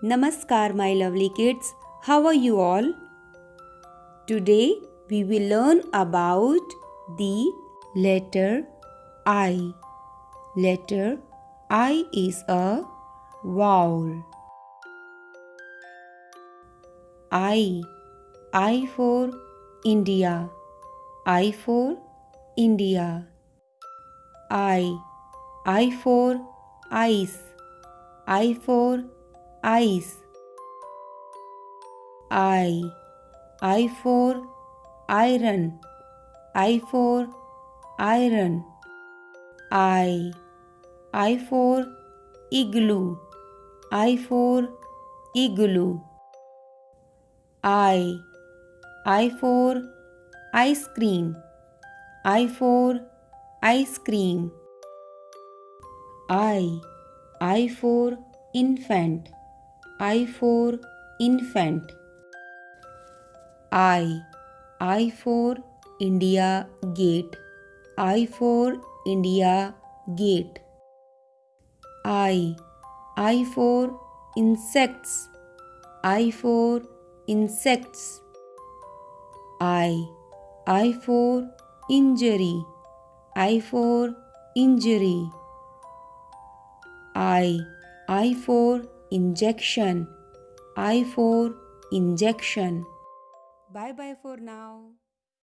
Namaskar, my lovely kids. How are you all? Today we will learn about the letter I. Letter I is a vowel. I. I for India. I for India. I. I for ice. I for ice. I. I for iron. I for iron. I. I for igloo. I for igloo. I. I for ice cream. I for ice cream. I. I for infant. I for infant. I. I for India gate. I for India gate. I. I for insects. I for insects. I. I for injury. I for injury. I. I for injection. I for injection. Bye bye for now.